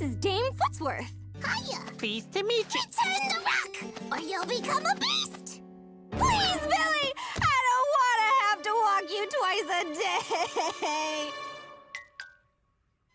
This is Dame Footsworth. Hiya! Pleased to meet you. Return the rock, or you'll become a beast! Please, Billy! I don't want to have to walk you twice a day!